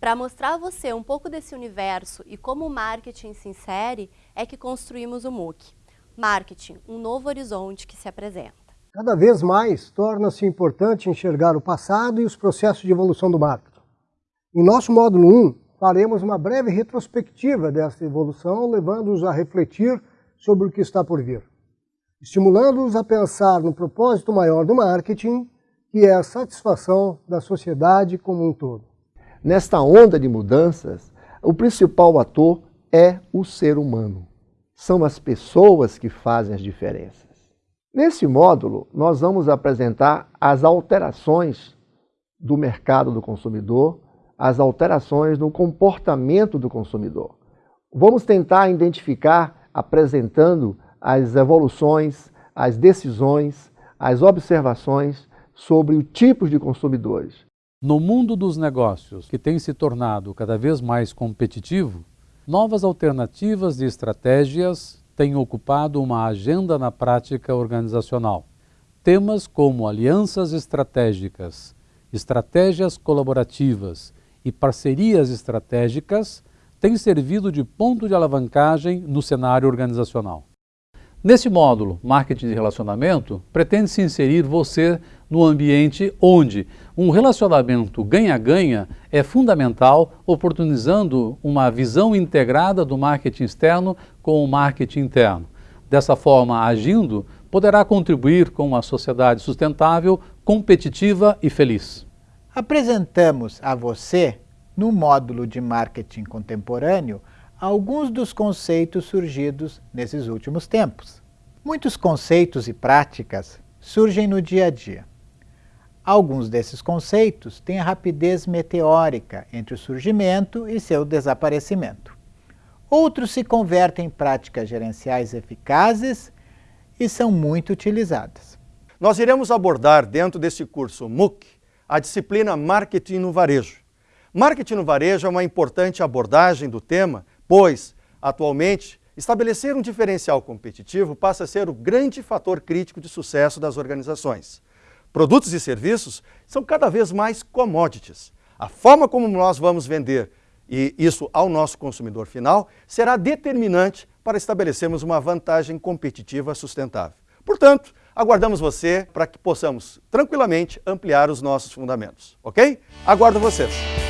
Para mostrar a você um pouco desse universo e como o marketing se insere, é que construímos o MOOC. Marketing, um novo horizonte que se apresenta. Cada vez mais torna-se importante enxergar o passado e os processos de evolução do marketing. Em nosso módulo 1, faremos uma breve retrospectiva dessa evolução, levando-os a refletir sobre o que está por vir, estimulando-os a pensar no propósito maior do marketing, que é a satisfação da sociedade como um todo. Nesta onda de mudanças, o principal ator é o ser humano. São as pessoas que fazem as diferenças. Nesse módulo, nós vamos apresentar as alterações do mercado do consumidor, as alterações no comportamento do consumidor. Vamos tentar identificar, apresentando as evoluções, as decisões, as observações sobre o tipo de consumidores. No mundo dos negócios, que tem se tornado cada vez mais competitivo, novas alternativas e estratégias têm ocupado uma agenda na prática organizacional. Temas como alianças estratégicas, estratégias colaborativas e parcerias estratégicas têm servido de ponto de alavancagem no cenário organizacional. Nesse módulo, Marketing de Relacionamento, pretende-se inserir você no ambiente onde um relacionamento ganha-ganha é fundamental, oportunizando uma visão integrada do marketing externo com o marketing interno. Dessa forma, agindo, poderá contribuir com uma sociedade sustentável, competitiva e feliz. Apresentamos a você, no módulo de Marketing Contemporâneo, alguns dos conceitos surgidos nesses últimos tempos. Muitos conceitos e práticas surgem no dia a dia. Alguns desses conceitos têm rapidez meteórica entre o surgimento e seu desaparecimento. Outros se convertem em práticas gerenciais eficazes e são muito utilizadas. Nós iremos abordar dentro desse curso MOOC a disciplina Marketing no Varejo. Marketing no Varejo é uma importante abordagem do tema pois, atualmente, estabelecer um diferencial competitivo passa a ser o grande fator crítico de sucesso das organizações. Produtos e serviços são cada vez mais commodities. A forma como nós vamos vender e isso ao nosso consumidor final será determinante para estabelecermos uma vantagem competitiva sustentável. Portanto, aguardamos você para que possamos tranquilamente ampliar os nossos fundamentos, ok? Aguardo vocês!